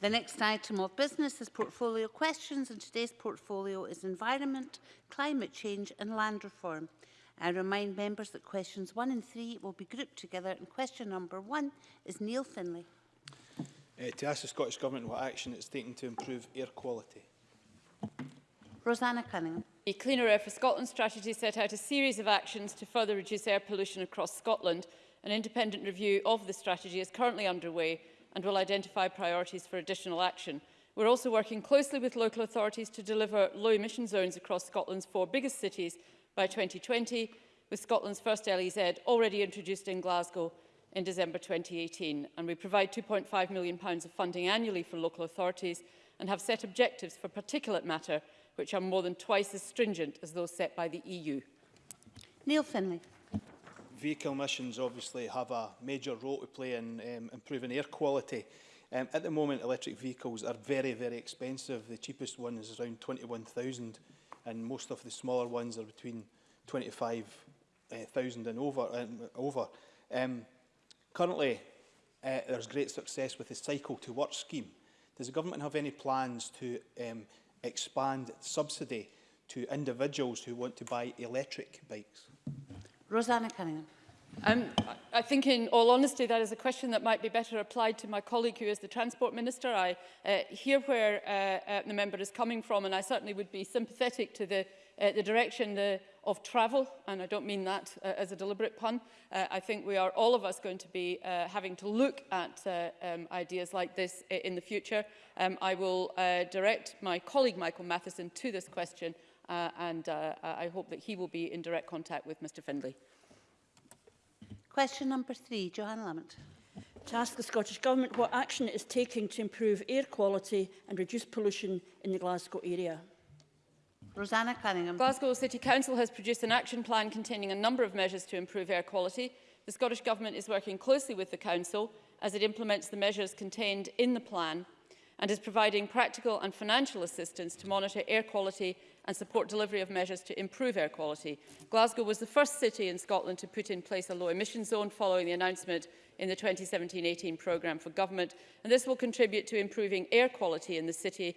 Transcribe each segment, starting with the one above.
The next item of business is portfolio questions and today's portfolio is environment, climate change and land reform. I remind members that questions one and three will be grouped together and question number one is Neil Finlay. Uh, to ask the Scottish Government what action it's taking to improve air quality. Rosanna Cunningham. The Cleaner Air for Scotland strategy set out a series of actions to further reduce air pollution across Scotland. An independent review of the strategy is currently underway and will identify priorities for additional action. We're also working closely with local authorities to deliver low emission zones across Scotland's four biggest cities by 2020, with Scotland's first LEZ already introduced in Glasgow in December 2018. And we provide £2.5 million of funding annually for local authorities and have set objectives for particulate matter, which are more than twice as stringent as those set by the EU. Neil Finlay vehicle emissions obviously have a major role to play in um, improving air quality. Um, at the moment, electric vehicles are very, very expensive. The cheapest one is around 21,000 and most of the smaller ones are between 25,000 eh, and over. And over. Um, currently, uh, there's great success with the Cycle to Work scheme. Does the government have any plans to um, expand subsidy to individuals who want to buy electric bikes? Rosanna Cunningham. Um, I think in all honesty that is a question that might be better applied to my colleague who is the Transport Minister. I uh, hear where uh, uh, the member is coming from and I certainly would be sympathetic to the, uh, the direction the, of travel, and I don't mean that uh, as a deliberate pun. Uh, I think we are all of us going to be uh, having to look at uh, um, ideas like this uh, in the future. Um, I will uh, direct my colleague Michael Matheson to this question uh, and uh, uh, I hope that he will be in direct contact with Mr Findlay. Question number three, Johanna Lamont. To ask the Scottish Government what action it is taking to improve air quality and reduce pollution in the Glasgow area. Rosanna Cunningham. Glasgow City Council has produced an action plan containing a number of measures to improve air quality. The Scottish Government is working closely with the Council as it implements the measures contained in the plan and is providing practical and financial assistance to monitor air quality and support delivery of measures to improve air quality. Glasgow was the first city in Scotland to put in place a low emission zone following the announcement in the 2017-18 programme for government, and this will contribute to improving air quality in the city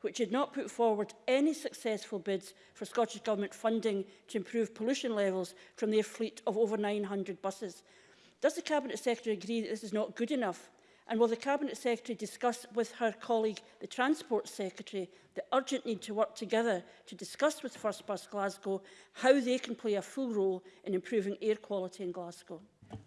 which had not put forward any successful bids for Scottish Government funding to improve pollution levels from their fleet of over 900 buses. Does the Cabinet Secretary agree that this is not good enough And will the Cabinet Secretary discuss with her colleague, the Transport Secretary, the urgent need to work together to discuss with First Bus Glasgow how they can play a full role in improving air quality in Glasgow?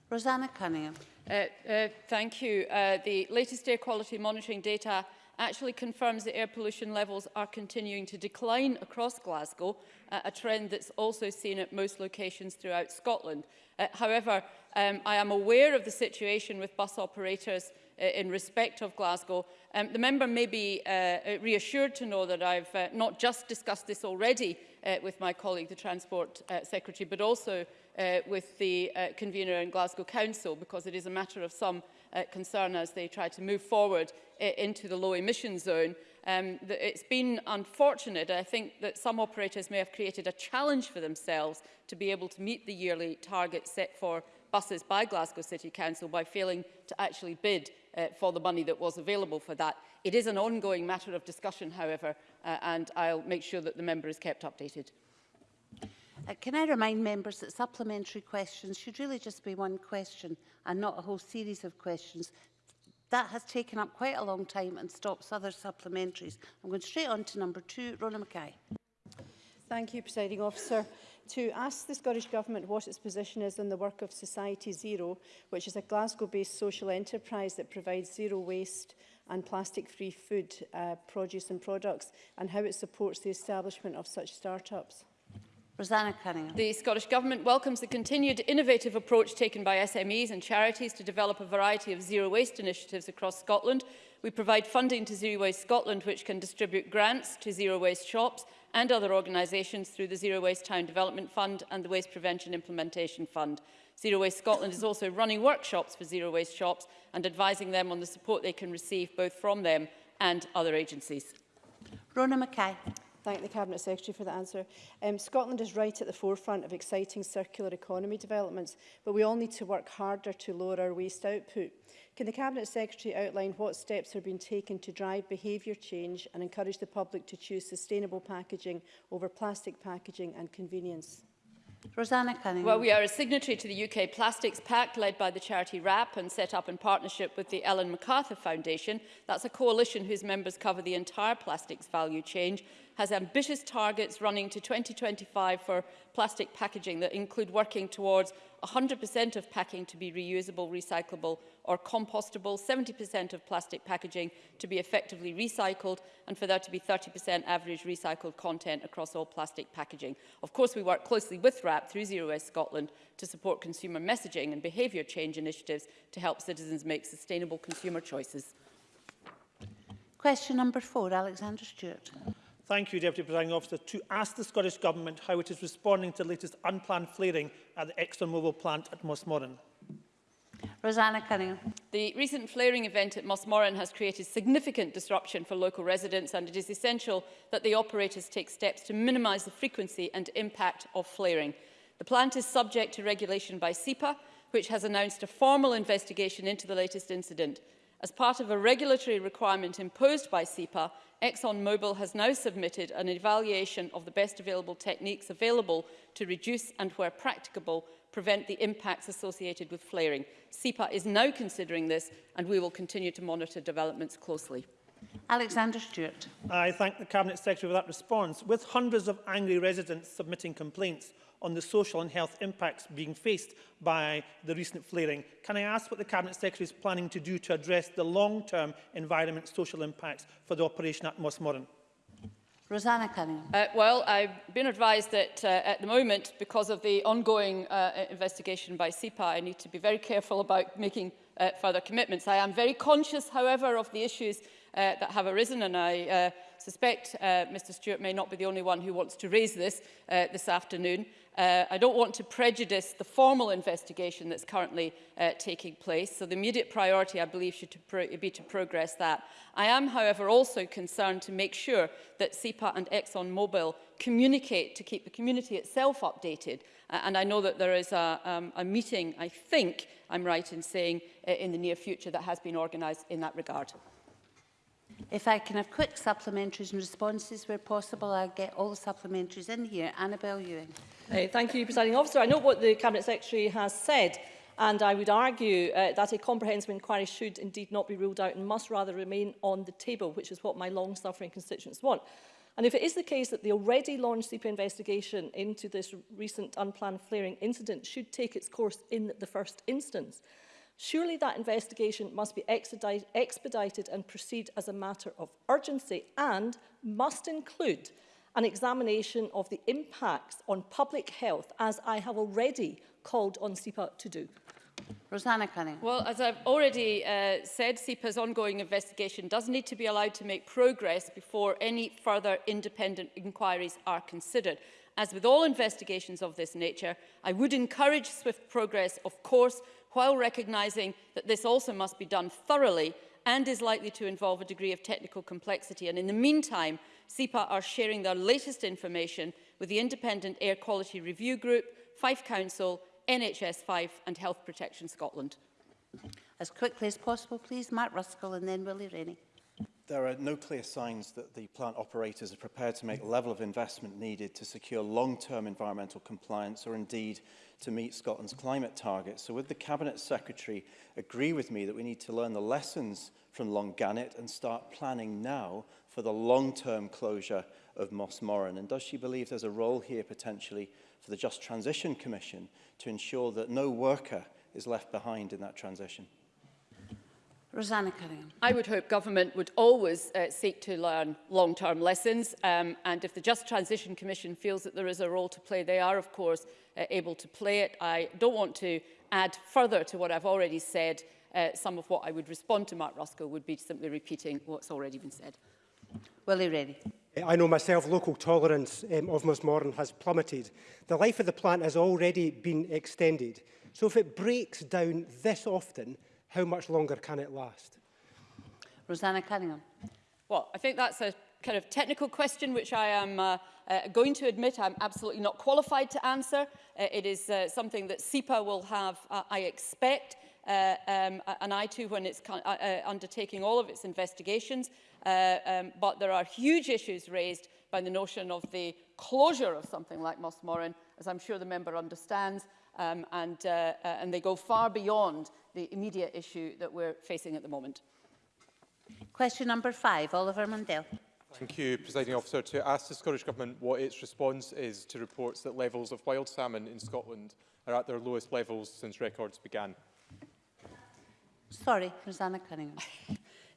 Rosanna Cunningham. Uh, uh, thank you. Uh, the latest air quality monitoring data actually confirms that air pollution levels are continuing to decline across Glasgow, uh, a trend that's also seen at most locations throughout Scotland. Uh, however, um, I am aware of the situation with bus operators Uh, in respect of Glasgow. Um, the member may be uh, uh, reassured to know that I've uh, not just discussed this already uh, with my colleague, the Transport uh, Secretary, but also uh, with the uh, convener in Glasgow Council, because it is a matter of some uh, concern as they try to move forward uh, into the low emission zone. Um, it's been unfortunate, I think, that some operators may have created a challenge for themselves to be able to meet the yearly target set for buses by Glasgow City Council by failing to actually bid uh, for the money that was available for that. It is an ongoing matter of discussion, however, uh, and I'll make sure that the member is kept updated. Uh, can I remind members that supplementary questions should really just be one question and not a whole series of questions. That has taken up quite a long time and stops other supplementaries. I'm going straight on to number two, Rona Mackay. Thank you, Presiding Officer. To ask the Scottish Government what its position is on the work of Society Zero, which is a Glasgow-based social enterprise that provides zero waste and plastic-free food, uh, produce and products, and how it supports the establishment of such start-ups. Rosanna Cunningham. The Scottish Government welcomes the continued innovative approach taken by SMEs and charities to develop a variety of zero waste initiatives across Scotland. We provide funding to Zero Waste Scotland, which can distribute grants to zero waste shops and other organisations through the Zero Waste Town Development Fund and the Waste Prevention Implementation Fund. Zero Waste Scotland is also running workshops for zero waste shops and advising them on the support they can receive both from them and other agencies. Rona Mackay thank the Cabinet Secretary for the answer. Um, Scotland is right at the forefront of exciting circular economy developments, but we all need to work harder to lower our waste output. Can the Cabinet Secretary outline what steps are being taken to drive behaviour change and encourage the public to choose sustainable packaging over plastic packaging and convenience? Rosanna Cunningham. Well, we are a signatory to the UK Plastics Pact led by the charity RAP and set up in partnership with the Ellen MacArthur Foundation. That's a coalition whose members cover the entire plastics value chain has ambitious targets running to 2025 for plastic packaging that include working towards 100% of packing to be reusable, recyclable or compostable, 70% of plastic packaging to be effectively recycled and for there to be 30% average recycled content across all plastic packaging. Of course, we work closely with RAP through Zero Waste Scotland to support consumer messaging and behaviour change initiatives to help citizens make sustainable consumer choices. Question number four, Alexander Stewart thank you, Deputy Presiding Officer, to ask the Scottish Government how it is responding to the latest unplanned flaring at the ExxonMobil plant at Mossmorran. Rosanna Cunningham. The recent flaring event at Mossmorran has created significant disruption for local residents and it is essential that the operators take steps to minimise the frequency and impact of flaring. The plant is subject to regulation by SEPA, which has announced a formal investigation into the latest incident. As part of a regulatory requirement imposed by SEPA, ExxonMobil has now submitted an evaluation of the best available techniques available to reduce and, where practicable, prevent the impacts associated with flaring. SEPA is now considering this and we will continue to monitor developments closely. Alexander Stewart. I thank the Cabinet Secretary for that response. With hundreds of angry residents submitting complaints on the social and health impacts being faced by the recent flaring. Can I ask what the Cabinet Secretary is planning to do to address the long-term environment social impacts for the operation at Moss Moran? Rosanna Cunningham. Uh, well, I've been advised that uh, at the moment, because of the ongoing uh, investigation by SEPA, I need to be very careful about making uh, further commitments. I am very conscious, however, of the issues uh, that have arisen and I uh, suspect uh, Mr Stewart may not be the only one who wants to raise this uh, this afternoon. Uh, I don't want to prejudice the formal investigation that's currently uh, taking place, so the immediate priority, I believe, should to be to progress that. I am, however, also concerned to make sure that SEPA and ExxonMobil communicate to keep the community itself updated and I know that there is a, um, a meeting, I think I'm right in saying, uh, in the near future that has been organised in that regard. If I can have quick supplementaries and responses where possible, I'll get all the supplementaries in here. Annabel Ewing. Hey, thank you, Presiding Officer. I know what the Cabinet Secretary has said, and I would argue uh, that a comprehensive inquiry should indeed not be ruled out and must rather remain on the table, which is what my long-suffering constituents want. And if it is the case that the already launched CPA investigation into this recent unplanned flaring incident should take its course in the first instance, surely that investigation must be expedited and proceed as a matter of urgency and must include an examination of the impacts on public health, as I have already called on CEPA to do. Rosanna Cunningham. Well, as I've already uh, said, SEPA's ongoing investigation does need to be allowed to make progress before any further independent inquiries are considered. As with all investigations of this nature, I would encourage swift progress, of course, while recognising that this also must be done thoroughly and is likely to involve a degree of technical complexity. And in the meantime, SEPA are sharing their latest information with the Independent Air Quality Review Group, Fife Council, NHS 5 and Health Protection Scotland. As quickly as possible, please. Mark Ruskell and then Willie Rennie. There are no clear signs that the plant operators are prepared to make the level of investment needed to secure long-term environmental compliance or indeed to meet Scotland's climate targets. So would the Cabinet Secretary agree with me that we need to learn the lessons from Longannet and start planning now for the long-term closure of Moss Moran? And does she believe there's a role here potentially for the Just Transition Commission to ensure that no worker is left behind in that transition? Rosanna Cunningham. I would hope government would always uh, seek to learn long-term lessons um, and if the Just Transition Commission feels that there is a role to play, they are of course uh, able to play it. I don't want to add further to what I've already said uh, some of what I would respond to Mark Rusko would be simply repeating what's already been said. Willie Rennie. Uh, I know myself, local tolerance um, of modern has plummeted. The life of the plant has already been extended. So if it breaks down this often, how much longer can it last? Rosanna Cunningham. Well, I think that's a kind of technical question which I am uh, uh, going to admit I'm absolutely not qualified to answer. Uh, it is uh, something that SEPA will have, uh, I expect, uh, um, and I too when it's uh, uh, undertaking all of its investigations. Uh, um, but there are huge issues raised by the notion of the closure of something like Mossmorin, as I'm sure the member understands, um, and, uh, uh, and they go far beyond the immediate issue that we're facing at the moment. Question number five, Oliver Mundell. Thank you, Presiding Officer. To ask the Scottish Government what its response is to reports that levels of wild salmon in Scotland are at their lowest levels since records began. Sorry, Rosanna Cunningham.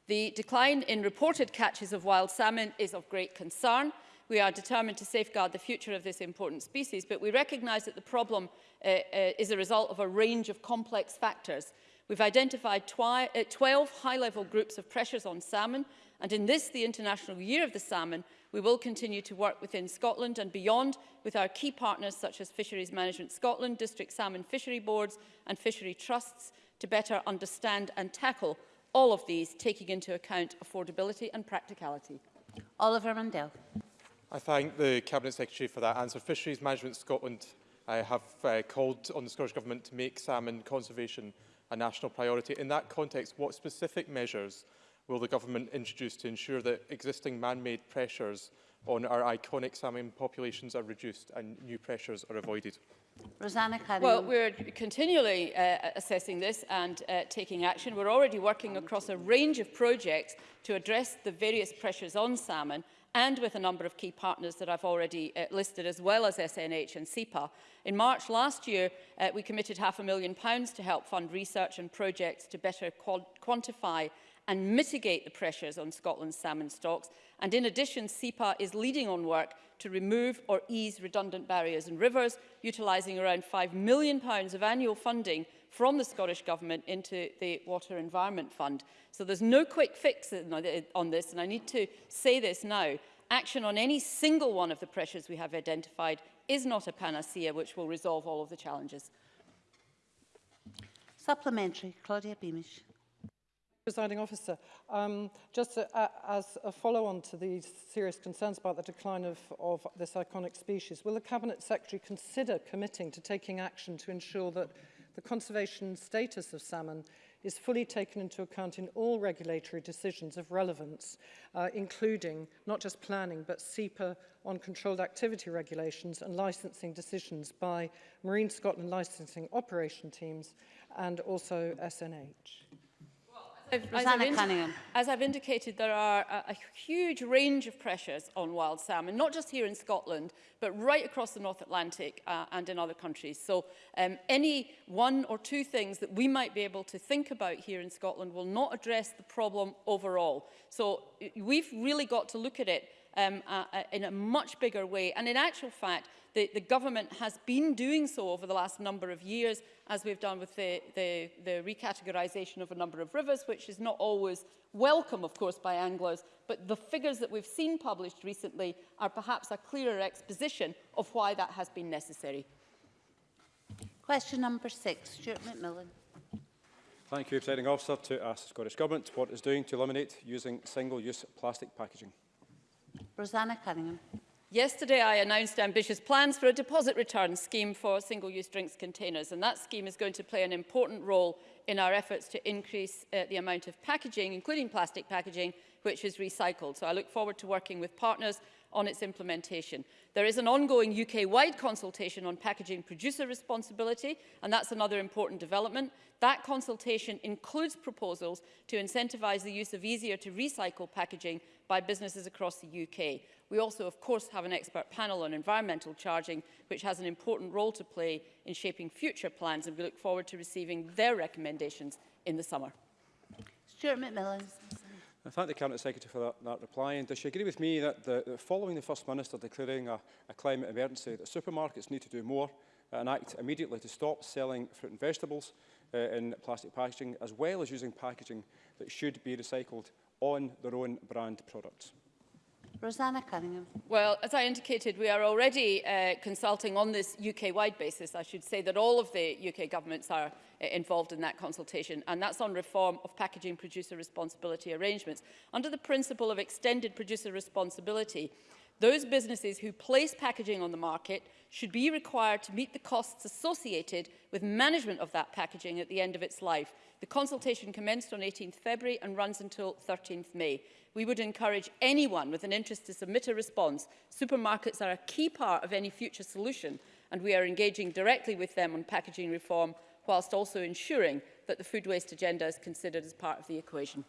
the decline in reported catches of wild salmon is of great concern. We are determined to safeguard the future of this important species, but we recognise that the problem uh, uh, is a result of a range of complex factors. We've identified twi uh, 12 high-level groups of pressures on salmon, and in this, the International Year of the Salmon, we will continue to work within Scotland and beyond with our key partners such as Fisheries Management Scotland, District Salmon Fishery Boards and Fishery Trusts to better understand and tackle all of these, taking into account affordability and practicality. Oliver Mundell. I thank the Cabinet Secretary for that answer. Fisheries Management Scotland uh, have uh, called on the Scottish Government to make salmon conservation a national priority. In that context, what specific measures will the Government introduce to ensure that existing man-made pressures on our iconic salmon populations are reduced and new pressures are avoided? Rosanna Carey. Well, we're continually uh, assessing this and uh, taking action. We're already working across a range of projects to address the various pressures on salmon and with a number of key partners that I've already uh, listed, as well as SNH and SEPA. In March last year, uh, we committed half a million pounds to help fund research and projects to better quantify and mitigate the pressures on Scotland's salmon stocks. And in addition, SEPA is leading on work to remove or ease redundant barriers in rivers, utilising around £5 million pounds of annual funding from the Scottish Government into the Water Environment Fund. So there's no quick fix on this, and I need to say this now. Action on any single one of the pressures we have identified is not a panacea which will resolve all of the challenges. Supplementary, Claudia Beamish. presiding officer. Um, just a, a, as a follow-on to these serious concerns about the decline of, of this iconic species, will the Cabinet Secretary consider committing to taking action to ensure that the conservation status of salmon is fully taken into account in all regulatory decisions of relevance, uh, including not just planning, but SEPA on controlled activity regulations and licensing decisions by Marine Scotland licensing operation teams and also SNH. I've, Rosanna as As I've indicated, there are a, a huge range of pressures on wild salmon, not just here in Scotland, but right across the North Atlantic uh, and in other countries. So um, any one or two things that we might be able to think about here in Scotland will not address the problem overall. So we've really got to look at it um, a, a, in a much bigger way. And in actual fact, the, the government has been doing so over the last number of years, as we've done with the, the, the recategorisation of a number of rivers, which is not always welcome, of course, by Anglos, but the figures that we've seen published recently are perhaps a clearer exposition of why that has been necessary. Question number six, Stuart McMillan. Thank you, Presiding Officer, to ask the Scottish Government what is doing to eliminate using single-use plastic packaging. Rosanna Cunningham. Yesterday I announced ambitious plans for a deposit return scheme for single-use drinks containers and that scheme is going to play an important role in our efforts to increase uh, the amount of packaging, including plastic packaging, which is recycled. So I look forward to working with partners on its implementation. There is an ongoing UK-wide consultation on packaging producer responsibility, and that's another important development. That consultation includes proposals to incentivise the use of easier to recycle packaging by businesses across the UK. We also, of course, have an expert panel on environmental charging, which has an important role to play in shaping future plans, and we look forward to receiving their recommendations in the summer. Stuart McMillan. I thank the Cabinet Secretary for that, that reply and does she agree with me that, the, that following the First Minister declaring a, a climate emergency that supermarkets need to do more and act immediately to stop selling fruit and vegetables uh, in plastic packaging as well as using packaging that should be recycled on their own brand products. Rosanna Cunningham. Well, as I indicated, we are already uh, consulting on this UK-wide basis. I should say that all of the UK governments are uh, involved in that consultation, and that's on reform of packaging producer responsibility arrangements. Under the principle of extended producer responsibility, Those businesses who place packaging on the market should be required to meet the costs associated with management of that packaging at the end of its life. The consultation commenced on 18 th February and runs until 13 th May. We would encourage anyone with an interest to submit a response. Supermarkets are a key part of any future solution and we are engaging directly with them on packaging reform whilst also ensuring that the food waste agenda is considered as part of the equation.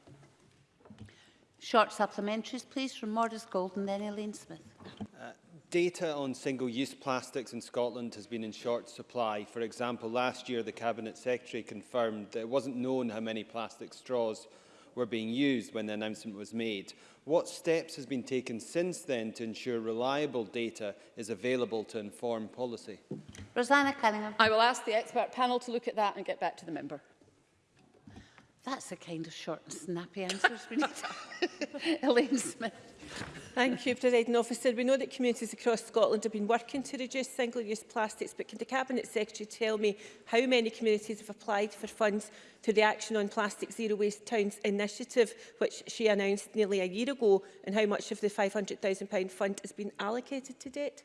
Short supplementaries, please, from Mordis Gold and then Elaine Smith. Uh, data on single-use plastics in Scotland has been in short supply. For example, last year the Cabinet Secretary confirmed that it wasn't known how many plastic straws were being used when the announcement was made. What steps has been taken since then to ensure reliable data is available to inform policy? Rosanna Cunningham. I will ask the expert panel to look at that and get back to the member. That's a kind of short and snappy answer, Elaine Smith. Thank you, President Officer. We know that communities across Scotland have been working to reduce single-use plastics, but can the Cabinet Secretary tell me how many communities have applied for funds to the Action on Plastic Zero Waste Towns initiative, which she announced nearly a year ago, and how much of the £500,000 fund has been allocated to date?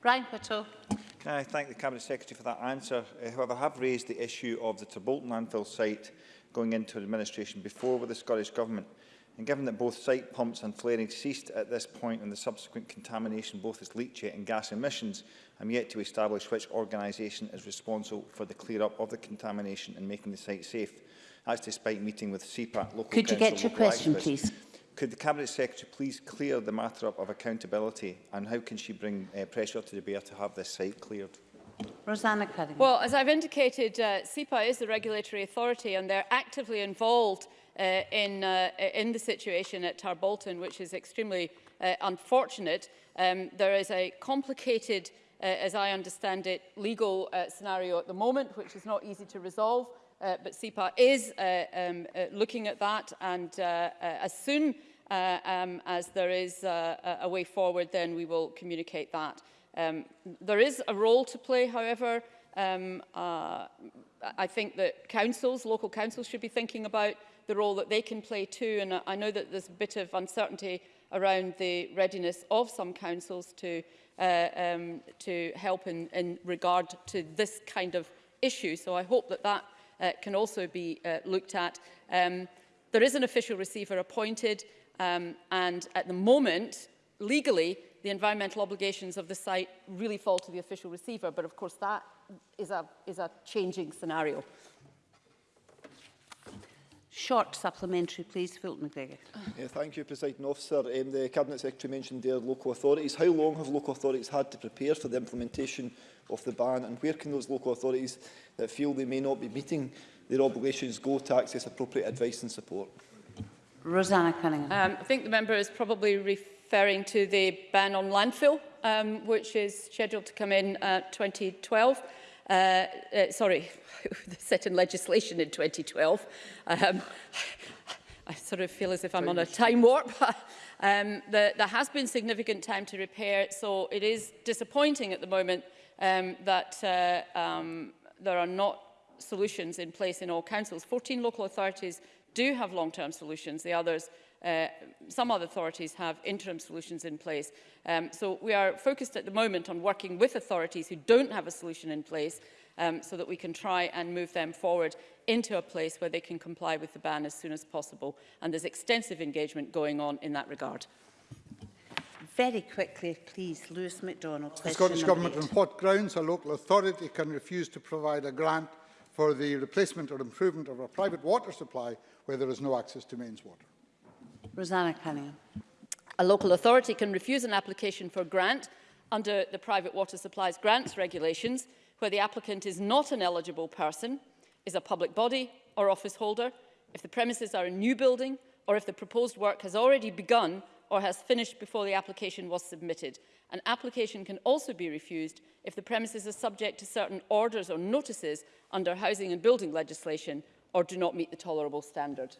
Brian Whittle. Can I thank the Cabinet Secretary for that answer? Uh, however, I have raised the issue of the Trebolton landfill site going into administration before with the Scottish Government. And given that both site pumps and flaring ceased at this point and the subsequent contamination both as leachate and gas emissions, I'm yet to establish which organisation is responsible for the clear-up of the contamination and making the site safe. That's despite meeting with CPAC, local Could council, you get your question, activists. please? Could the Cabinet Secretary please clear the matter up of accountability and how can she bring uh, pressure to the bear to have this site cleared? Rosanna Cunningham. Well, as I've indicated, uh, CEPA is the regulatory authority and they're actively involved uh, in, uh, in the situation at Tarbolton, which is extremely uh, unfortunate. Um, there is a complicated, uh, as I understand it, legal uh, scenario at the moment, which is not easy to resolve. Uh, but CEPA is uh, um, uh, looking at that and uh, uh, as soon uh, um, as there is uh, uh, a way forward, then we will communicate that. Um, there is a role to play, however. Um, uh, I think that councils, local councils should be thinking about the role that they can play too. And I know that there's a bit of uncertainty around the readiness of some councils to, uh, um, to help in, in regard to this kind of issue. So I hope that that uh, can also be uh, looked at. Um, there is an official receiver appointed um, and at the moment, legally, the environmental obligations of the site really fall to the official receiver. But of course, that is a, is a changing scenario. Short supplementary, please. Fulton McGregor. Yeah, thank you, President Officer. Um, the Cabinet Secretary mentioned their local authorities. How long have local authorities had to prepare for the implementation of the ban and where can those local authorities that feel they may not be meeting their obligations go to access appropriate advice and support? Rosanna Cunningham. Um, I think the member is probably referring to the ban on landfill, um, which is scheduled to come in uh, 2012 uh, uh, sorry, set in legislation in 2012. Um, I sort of feel as if I'm on a time warp. um, the, there has been significant time to repair, so it is disappointing at the moment um, that uh, um, there are not solutions in place in all councils. 14 local authorities do have long-term solutions. The others uh, some other authorities have interim solutions in place. Um, so we are focused at the moment on working with authorities who don't have a solution in place um, so that we can try and move them forward into a place where they can comply with the ban as soon as possible. And there's extensive engagement going on in that regard. Very quickly, please, Lewis MacDonald. The Scottish Government, eight. on what grounds a local authority can refuse to provide a grant for the replacement or improvement of a private water supply where there is no access to mains water? Rosanna Cunningham. A local authority can refuse an application for grant under the Private Water Supplies Grants Regulations where the applicant is not an eligible person, is a public body or office holder, if the premises are a new building or if the proposed work has already begun or has finished before the application was submitted. An application can also be refused if the premises are subject to certain orders or notices under housing and building legislation or do not meet the tolerable standard.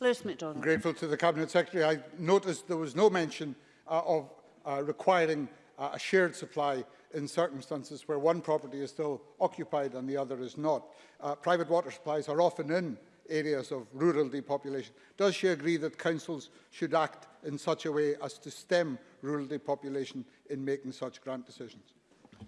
Lewis MacDonald. I'm grateful to the Cabinet Secretary. I noticed there was no mention uh, of uh, requiring uh, a shared supply in circumstances where one property is still occupied and the other is not. Uh, private water supplies are often in areas of rural depopulation. Does she agree that councils should act in such a way as to stem rural depopulation in making such grant decisions?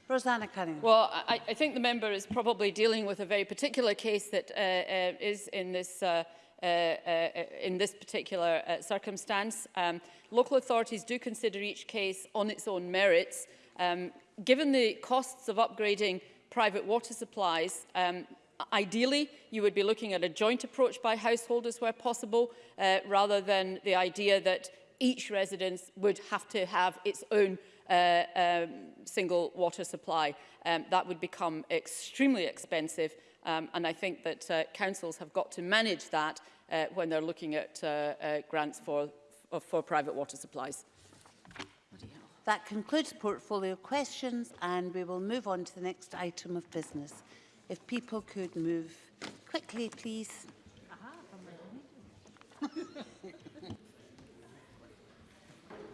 Rosanna Cunningham. Well, I, I think the member is probably dealing with a very particular case that uh, uh, is in this uh, Uh, uh, uh, in this particular uh, circumstance. Um, local authorities do consider each case on its own merits. Um, given the costs of upgrading private water supplies, um, ideally you would be looking at a joint approach by householders where possible, uh, rather than the idea that each residence would have to have its own uh, um, single water supply. Um, that would become extremely expensive Um, and I think that uh, councils have got to manage that uh, when they're looking at uh, uh, grants for, uh, for private water supplies. That concludes portfolio questions and we will move on to the next item of business. If people could move quickly, please. Aha,